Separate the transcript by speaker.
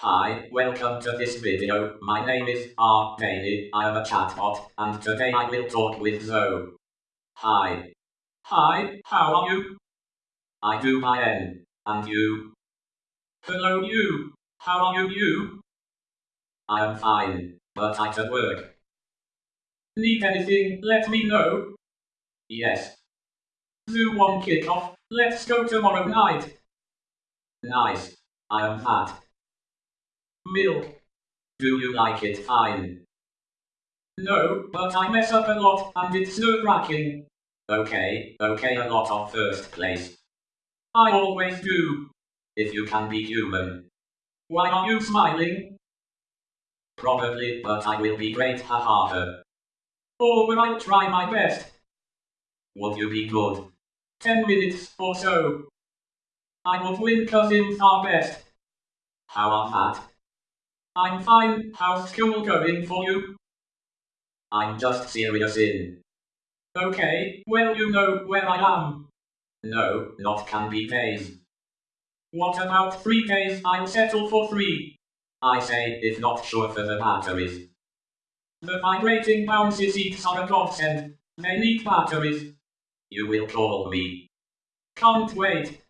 Speaker 1: Hi, welcome to this video. My name is R. Bailey. I am a chatbot, and today I will talk with Zoe. Hi. Hi, how are you? I do my N. And you? Hello you. How are you you? I am fine, but I can work. Need anything, let me know. Yes. Do 1 kickoff, let's go tomorrow night. Nice. I am fat. Milk. Do you like it fine? No, but I mess up a lot and it's nerve-wracking. Okay, okay a lot of first place. I always do. If you can be human. Why are you smiling? Probably, but I will be great haha. Oh, or will I try my best? Would you be good? Ten minutes or so. I would win cousins are best. How are that? I'm fine, how's school going for you? I'm just serious in. Okay, well you know where I am. No, not can be days. What about three days? I'll settle for three. I say, if not sure for the batteries. The vibrating bouncy seats are a godsend. They need batteries. You will call me. Can't wait.